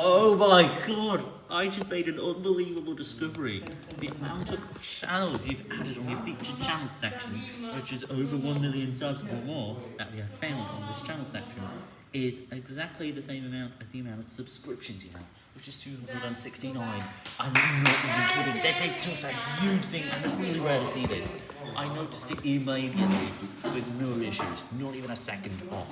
Oh my god! I just made an unbelievable discovery. The amount of channels you've added on your featured channels section, which is over 1 million subs or more that we have found on this channel section, is exactly the same amount as the amount of subscriptions you have, which is 269. I'm not even kidding. This is just a huge thing, and it's really rare to see this. I noticed it immediately with no issues, not even a second off.